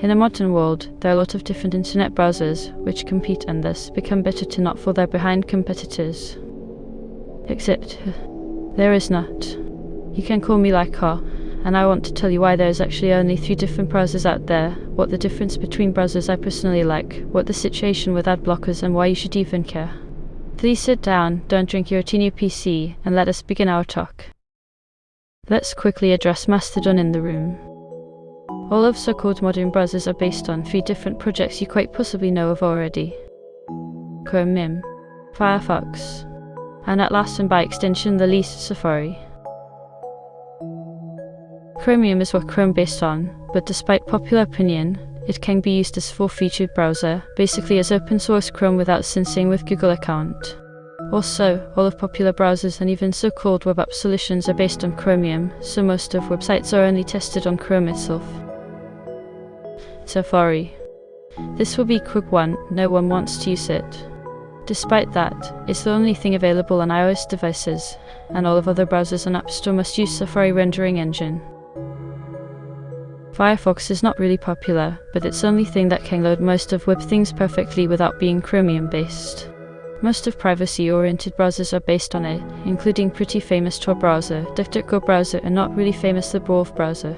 In the modern world, there are a lot of different internet browsers which compete and thus become better to not fall there behind competitors. Except, there is not. You can call me like her, and I want to tell you why there is actually only three different browsers out there, what the difference between browsers I personally like, what the situation with ad blockers and why you should even care. Please sit down, don't drink your teeny PC, and let us begin our talk. Let's quickly address Mastodon in the room. All of so-called modern browsers are based on three different projects you quite possibly know of already. Chromium, Firefox, and at last and by extension the least Safari. Chromium is what Chrome is based on, but despite popular opinion, it can be used as a full-featured browser, basically as open source Chrome without syncing with Google account. Also, all of popular browsers and even so-called web app solutions are based on Chromium, so most of websites are only tested on Chrome itself. Safari. This will be quick one, no one wants to use it. Despite that, it's the only thing available on iOS devices, and all of other browsers on App Store must use Safari rendering engine. Firefox is not really popular, but it's the only thing that can load most of web things perfectly without being Chromium based. Most of privacy-oriented browsers are based on it, including pretty famous Tor browser, DuckDuckGo browser and not really famous the browser.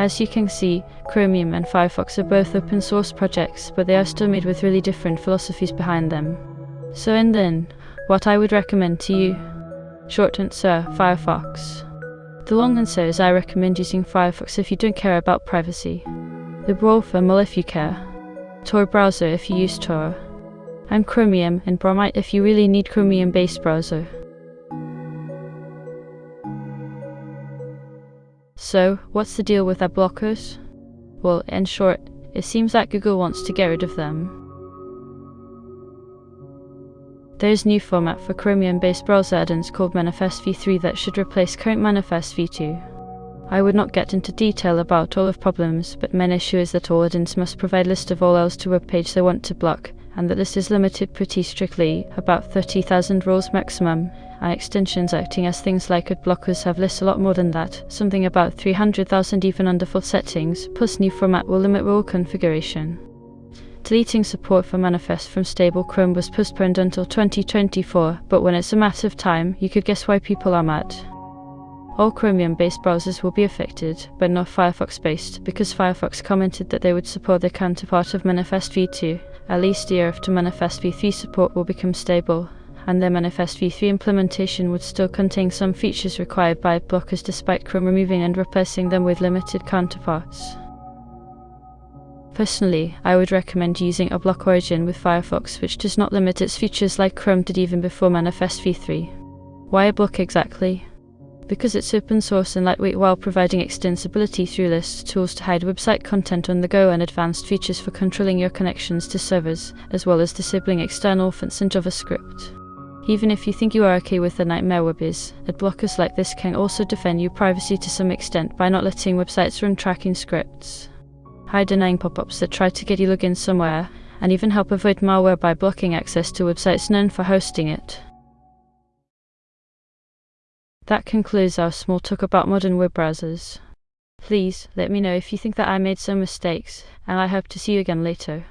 As you can see, Chromium and Firefox are both open source projects, but they are still made with really different philosophies behind them. So in the end, what I would recommend to you, short answer, Firefox. The long answer is I recommend using Firefox if you don't care about privacy. The Brave well if you care. Tor browser if you use Tor. And Chromium and Bromite if you really need Chromium based browser. So, what's the deal with ad blockers? Well, in short, it seems that Google wants to get rid of them. There's new format for Chromium-based browser add-ins called Manifest v3 that should replace current Manifest v2. I would not get into detail about all of problems, but main issue is that all add-ins must provide list of all else to web page they want to block, and that this is limited pretty strictly, about 30,000 rows maximum, and extensions acting as things like ad blockers have lists a lot more than that, something about 300,000 even under full settings, plus new format will limit role configuration. Deleting support for Manifest from stable Chrome was postponed until 2024, but when it's a matter of time, you could guess why people are mad. All Chromium-based browsers will be affected, but not Firefox-based, because Firefox commented that they would support their counterpart of Manifest v2, at least a year after Manifest v3 support will become stable, and their Manifest v3 implementation would still contain some features required by blockers despite Chrome removing and replacing them with limited counterparts. Personally, I would recommend using uBlock Origin with Firefox which does not limit its features like Chrome did even before Manifest v3. Why a block exactly? Because it's open source and lightweight while providing extensibility through lists, tools to hide website content on the go and advanced features for controlling your connections to servers, as well as disabling external fonts in JavaScript. Even if you think you are okay with the nightmare web is, ad blockers like this can also defend your privacy to some extent by not letting websites run tracking scripts. Hide denying pop-ups that try to get you login somewhere, and even help avoid malware by blocking access to websites known for hosting it. That concludes our small talk about modern web browsers. Please let me know if you think that I made some mistakes, and I hope to see you again later.